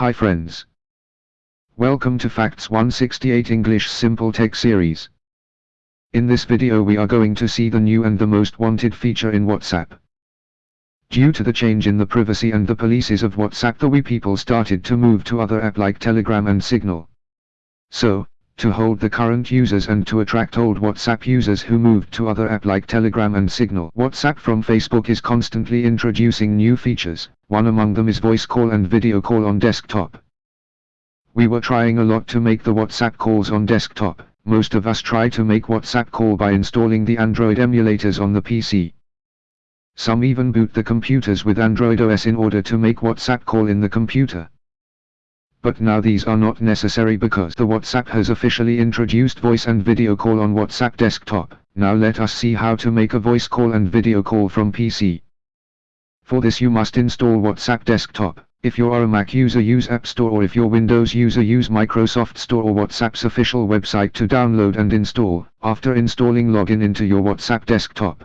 Hi friends. Welcome to Facts 168 English Simple Tech Series. In this video we are going to see the new and the most wanted feature in WhatsApp. Due to the change in the privacy and the policies of WhatsApp the we people started to move to other app like Telegram and Signal. So, to hold the current users and to attract old WhatsApp users who moved to other app like Telegram and Signal. WhatsApp from Facebook is constantly introducing new features, one among them is voice call and video call on desktop. We were trying a lot to make the WhatsApp calls on desktop, most of us try to make WhatsApp call by installing the Android emulators on the PC. Some even boot the computers with Android OS in order to make WhatsApp call in the computer. But now these are not necessary because the WhatsApp has officially introduced voice and video call on WhatsApp desktop. Now let us see how to make a voice call and video call from PC. For this you must install WhatsApp desktop. If you are a Mac user use App Store or if you're Windows user use Microsoft Store or WhatsApp's official website to download and install. After installing login into your WhatsApp desktop.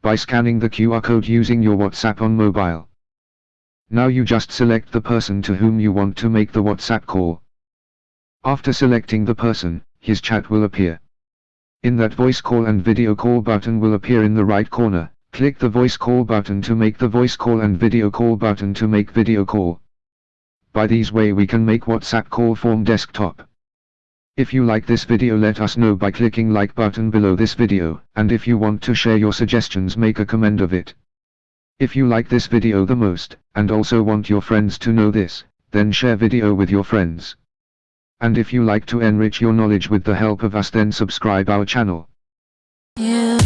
By scanning the QR code using your WhatsApp on mobile. Now you just select the person to whom you want to make the WhatsApp call. After selecting the person, his chat will appear. In that voice call and video call button will appear in the right corner, click the voice call button to make the voice call and video call button to make video call. By these way we can make WhatsApp call from desktop. If you like this video let us know by clicking like button below this video, and if you want to share your suggestions make a comment of it. If you like this video the most, and also want your friends to know this, then share video with your friends. And if you like to enrich your knowledge with the help of us then subscribe our channel. Yeah.